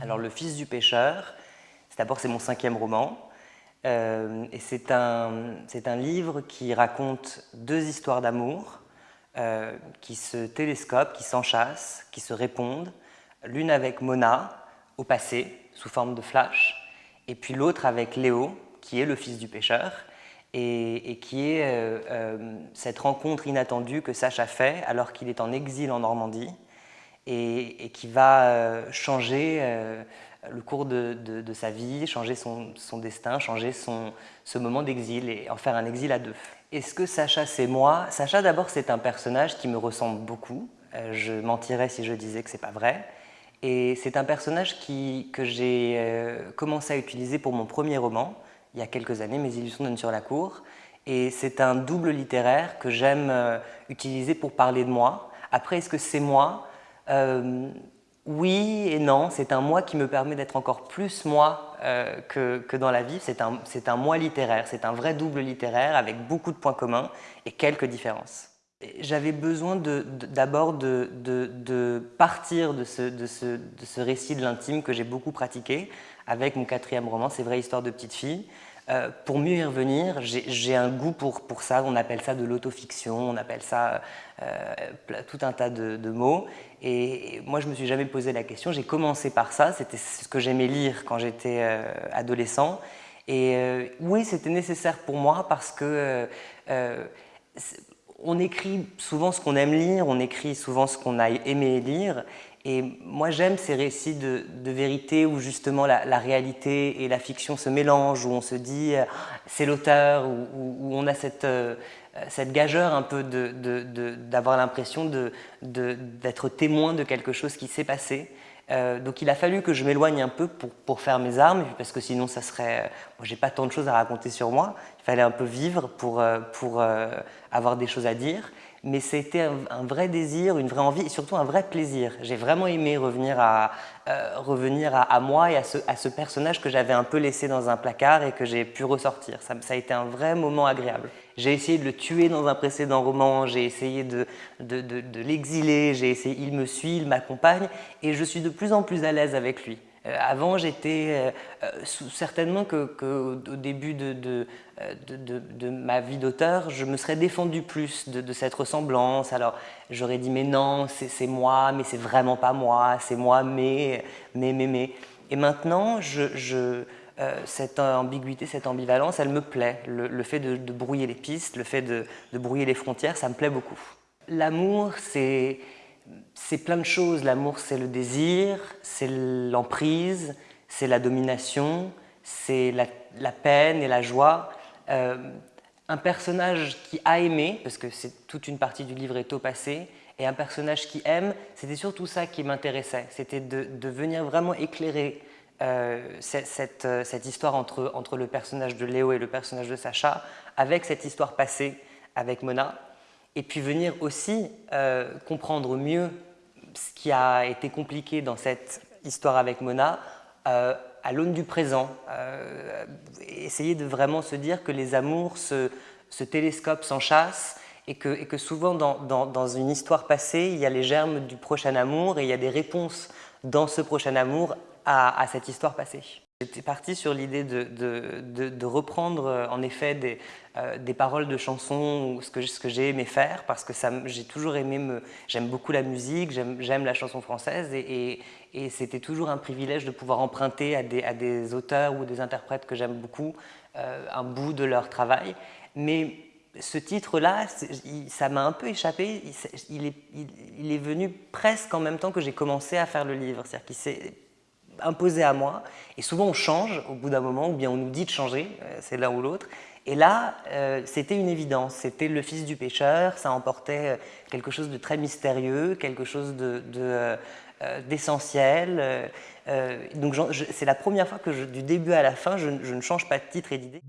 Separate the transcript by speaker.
Speaker 1: Alors Le Fils du pêcheur, d'abord c'est mon cinquième roman, euh, et c'est un, un, livre qui raconte deux histoires d'amour euh, qui se télescopent, qui s'enchassent, qui se répondent, l'une avec Mona, au passé, sous forme de flash, et puis l'autre avec Léo, qui est le fils du pêcheur, et, qui est euh, cette rencontre inattendue que Sacha fait alors qu'il est en exil en Normandie, et, qui va changer le cours de, sa vie, changer son, destin, changer son, ce moment d'exil et en faire un exil à deux. Est-ce que Sacha c'est moi? Sacha d'abord c'est un personnage qui me ressemble beaucoup, euh, je mentirais si je disais que c'est pas vrai. Et c'est un personnage que j'ai euh, commencé à utiliser pour mon premier roman, il y a quelques années, Mes illusions donnent sur la cour. Et c'est un double littéraire que j'aime euh, utiliser pour parler de moi. Après, est-ce que c'est moi? Oui et non, c'est un moi qui me permet d'être encore plus moi euh, que, dans la vie. C'est un, moi littéraire, c'est un vrai double littéraire avec beaucoup de points communs et quelques différences. J'avais besoin d'abord de, de, partir de ce, de ce récit de l'intime que j'ai beaucoup pratiqué avec mon quatrième roman, C'est vrai histoire de petite fille. Euh, pour mieux y revenir, j'ai un goût pour, pour, ça, on appelle ça de l'autofiction, on appelle ça euh, tout un tas de, mots. Et, moi, je ne me suis jamais posé la question, j'ai commencé par ça, c'était ce que j'aimais lire quand j'étais euh, adolescent. Et oui, c'était nécessaire pour moi parce que on écrit souvent ce qu'on aime lire, on écrit souvent ce qu'on a aimé lire, et moi, j'aime ces récits de, vérité où justement la, réalité et la fiction se mélangent, où on se dit euh, c'est l'auteur, où, on a cette, euh, cette gageure un peu d'avoir l'impression d'être témoin de quelque chose qui s'est passé. Euh, donc il a fallu que je m'éloigne un peu pour, pour, faire mes armes, parce que sinon ça serait... moi j'ai pas tant de choses à raconter sur moi, il fallait un peu vivre pour, pour avoir des choses à dire mais c'était un, vrai désir, une vraie envie et surtout un vrai plaisir. J'ai vraiment aimé revenir à, euh, revenir à, moi et à ce, à ce personnage que j'avais un peu laissé dans un placard et que j'ai pu ressortir. Ça, a été un vrai moment agréable. J'ai essayé de le tuer dans un précédent roman, j'ai essayé de, de, de, de l'exiler, j'ai essayé, il me suit, il m'accompagne et je suis de plus en plus à l'aise avec lui. Euh, avant, j'étais euh, euh, certainement qu'au début de, ma vie d'auteur, je me serais défendu plus de, cette ressemblance. Alors, j'aurais dit, mais non, c'est moi, mais c'est vraiment pas moi, c'est moi, mais, mais, mais, mais. Et maintenant, cette ambiguïté, cette ambivalence, elle me plaît. Le, fait de, brouiller les pistes, le fait de brouiller les frontières, ça me plaît beaucoup. L'amour, c'est c'est plein de choses. L'amour, c'est le désir, c'est l'emprise, c'est la domination, c'est la, peine et la joie. Euh, un personnage qui a aimé, parce que c'est toute une partie du livre est au passé, et un personnage qui aime, c'était surtout ça qui m'intéressait. C'était de, venir vraiment éclairer euh, cette, cette, histoire entre, le personnage de Léo et le personnage de Sacha, avec cette histoire passée avec Mona, et puis venir aussi euh, comprendre mieux ce qui a été compliqué dans cette histoire avec Mona euh, à l'aune du présent. Euh, essayer de vraiment se dire que les amours se, se télescopent, s'enchassent et que, souvent dans, une histoire passée, il y a les germes du prochain amour et il y a des réponses dans ce prochain amour à, cette histoire passée. J'étais parti sur l'idée de, reprendre euh, en effet des, euh, des paroles de chansons ou ce que, j'ai aimé faire parce que j'ai toujours aimé, me, j'aime beaucoup la musique, j'aime la chanson française et, c'était toujours un privilège de pouvoir emprunter à des, à des auteurs ou des interprètes que j'aime beaucoup euh, un bout de leur travail. Mais ce titre-là, ça m'a un peu échappé, il est, il, est, venu presque en même temps que j'ai commencé à faire le livre, c'est-à-dire qu'il s'est imposé à moi. Et souvent, on change au bout d'un moment, ou bien on nous dit de changer, euh, c'est l'un ou l'autre. Et là, euh, c'était une évidence. C'était le fils du pêcheur, ça emportait euh, quelque chose de très mystérieux, quelque chose d'essentiel. donc c'est la première fois que du début à la fin, je ne change pas de titre et d'idée.